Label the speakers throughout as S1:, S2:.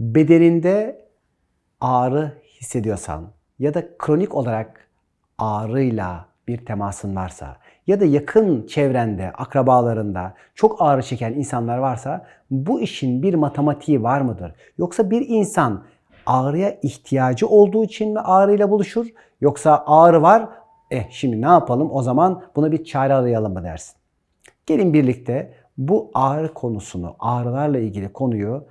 S1: bedeninde ağrı hissediyorsan ya da kronik olarak ağrıyla bir temasın varsa ya da yakın çevrende, akrabalarında çok ağrı çeken insanlar varsa bu işin bir matematiği var mıdır? Yoksa bir insan ağrıya ihtiyacı olduğu için mi ağrıyla buluşur? Yoksa ağrı var, eh şimdi ne yapalım o zaman buna bir çare arayalım mı dersin? Gelin birlikte bu ağrı konusunu, ağrılarla ilgili konuyu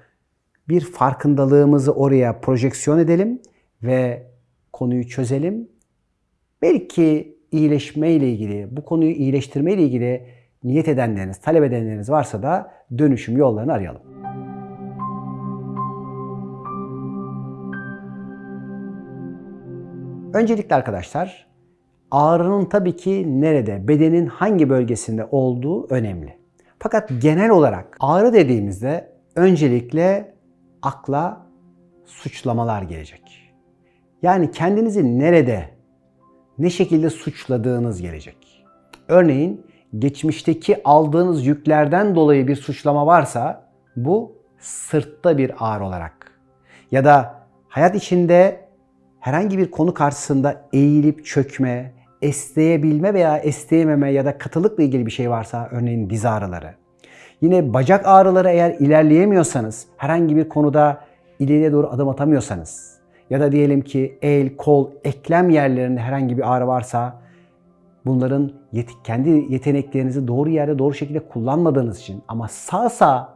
S1: bir farkındalığımızı oraya projeksiyon edelim ve konuyu çözelim. Belki iyileşme ile ilgili, bu konuyu iyileştirme ile ilgili niyet edenleriniz, talep edenleriniz varsa da dönüşüm yollarını arayalım. Öncelikle arkadaşlar ağrının tabii ki nerede, bedenin hangi bölgesinde olduğu önemli. Fakat genel olarak ağrı dediğimizde öncelikle akla suçlamalar gelecek. Yani kendinizi nerede, ne şekilde suçladığınız gelecek. Örneğin geçmişteki aldığınız yüklerden dolayı bir suçlama varsa bu sırtta bir ağrı olarak ya da hayat içinde herhangi bir konu karşısında eğilip çökme, esneyebilme veya esneyememe ya da katılıkla ilgili bir şey varsa örneğin diz ağrıları. Yine bacak ağrıları eğer ilerleyemiyorsanız, herhangi bir konuda ileriye doğru adım atamıyorsanız ya da diyelim ki el, kol, eklem yerlerinde herhangi bir ağrı varsa bunların yet kendi yeteneklerinizi doğru yerde doğru şekilde kullanmadığınız için ama sağ sağ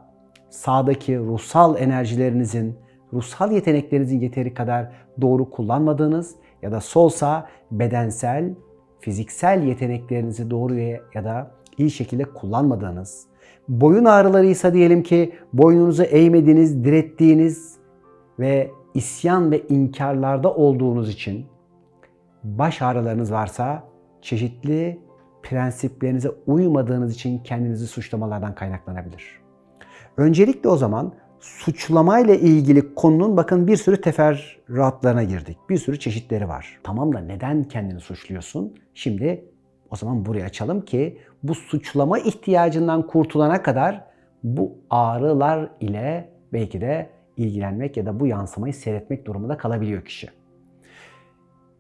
S1: sağdaki ruhsal enerjilerinizin, ruhsal yeteneklerinizin yeteri kadar doğru kullanmadığınız ya da solsa bedensel, fiziksel yeteneklerinizi doğru ya da iyi şekilde kullanmadığınız, boyun ağrıları ise diyelim ki boynunuzu eğmediğiniz, direttiğiniz ve isyan ve inkarlarda olduğunuz için baş ağrılarınız varsa çeşitli prensiplerinize uymadığınız için kendinizi suçlamalardan kaynaklanabilir. Öncelikle o zaman suçlamayla ilgili konunun bakın bir sürü teferruatlarına girdik. Bir sürü çeşitleri var. Tamam da neden kendini suçluyorsun? Şimdi o zaman buraya açalım ki bu suçlama ihtiyacından kurtulana kadar bu ağrılar ile belki de ilgilenmek ya da bu yansımayı seyretmek durumunda kalabiliyor kişi.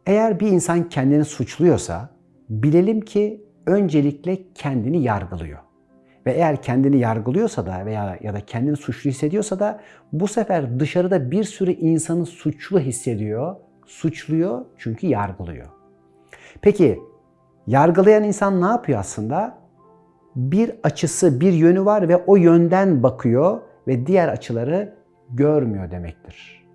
S1: Eğer bir insan kendini suçluyorsa bilelim ki öncelikle kendini yargılıyor. Ve eğer kendini yargılıyorsa da veya ya da kendini suçlu hissediyorsa da bu sefer dışarıda bir sürü insanı suçlu hissediyor, suçluyor çünkü yargılıyor. Peki yargılayan insan ne yapıyor aslında? Bir açısı, bir yönü var ve o yönden bakıyor ve diğer açıları görmüyor demektir.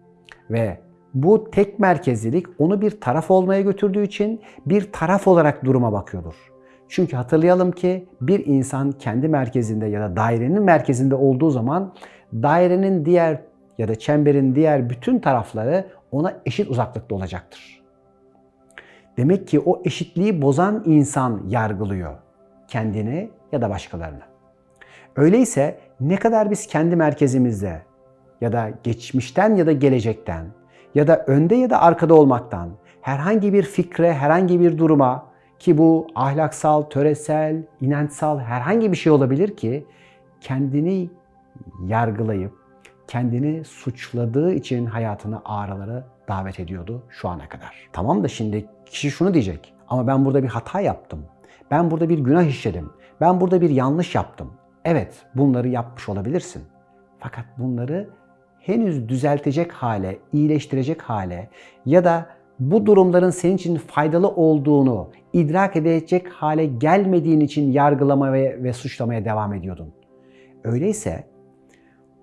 S1: Ve bu tek merkezlilik onu bir taraf olmaya götürdüğü için bir taraf olarak duruma bakıyordur. Çünkü hatırlayalım ki bir insan kendi merkezinde ya da dairenin merkezinde olduğu zaman dairenin diğer ya da çemberin diğer bütün tarafları ona eşit uzaklıkta olacaktır. Demek ki o eşitliği bozan insan yargılıyor kendini ya da başkalarını. Öyleyse ne kadar biz kendi merkezimizde ya da geçmişten ya da gelecekten ya da önde ya da arkada olmaktan herhangi bir fikre, herhangi bir duruma ki bu ahlaksal, töresel, inançsal herhangi bir şey olabilir ki kendini yargılayıp kendini suçladığı için hayatına ağrıları davet ediyordu şu ana kadar. Tamam da şimdi kişi şunu diyecek. Ama ben burada bir hata yaptım. Ben burada bir günah işledim. Ben burada bir yanlış yaptım. Evet, bunları yapmış olabilirsin. Fakat bunları henüz düzeltecek hale, iyileştirecek hale ya da bu durumların senin için faydalı olduğunu idrak edecek hale gelmediğin için yargılama ve, ve suçlamaya devam ediyordun. Öyleyse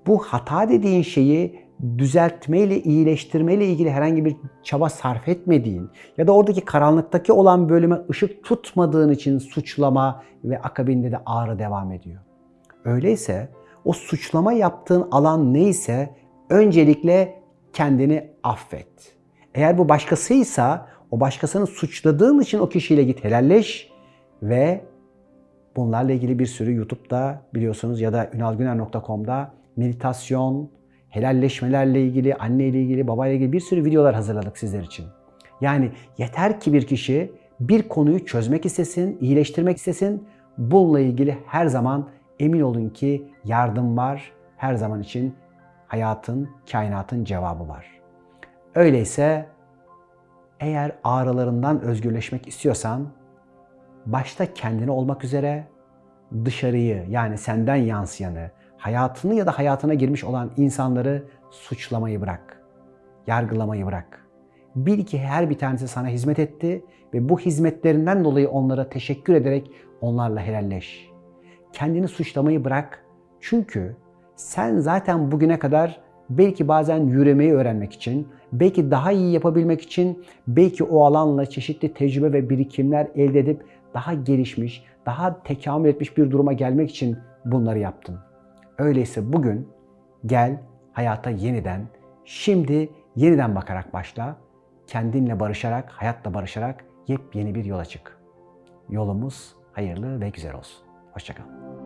S1: bu hata dediğin şeyi düzeltmeyle, iyileştirmeyle ilgili herhangi bir çaba sarf etmediğin ya da oradaki karanlıktaki olan bölüme ışık tutmadığın için suçlama ve akabinde de ağrı devam ediyor. Öyleyse o suçlama yaptığın alan neyse öncelikle kendini affet. Eğer bu başkasıysa o başkasını suçladığın için o kişiyle git helalleş ve bunlarla ilgili bir sürü YouTube'da biliyorsunuz ya da ünalgüner.com'da meditasyon, helalleşmelerle ilgili, anne ile ilgili, baba ile ilgili bir sürü videolar hazırladık sizler için. Yani yeter ki bir kişi bir konuyu çözmek istesin, iyileştirmek istesin. Bununla ilgili her zaman emin olun ki yardım var. Her zaman için hayatın, kainatın cevabı var. Öyleyse eğer ağrılarından özgürleşmek istiyorsan başta kendini olmak üzere dışarıyı yani senden yansıyanı, hayatını ya da hayatına girmiş olan insanları suçlamayı bırak. Yargılamayı bırak. Bil ki her bir tanesi sana hizmet etti ve bu hizmetlerinden dolayı onlara teşekkür ederek onlarla helalleş. Kendini suçlamayı bırak. Çünkü sen zaten bugüne kadar belki bazen yürümeyi öğrenmek için, belki daha iyi yapabilmek için, belki o alanla çeşitli tecrübe ve birikimler elde edip daha gelişmiş, daha tekamül etmiş bir duruma gelmek için bunları yaptın. Öyleyse bugün gel hayata yeniden, şimdi yeniden bakarak başla. Kendinle barışarak, hayatla barışarak yepyeni bir yola çık. Yolumuz hayırlı ve güzel olsun. Hoşçakal.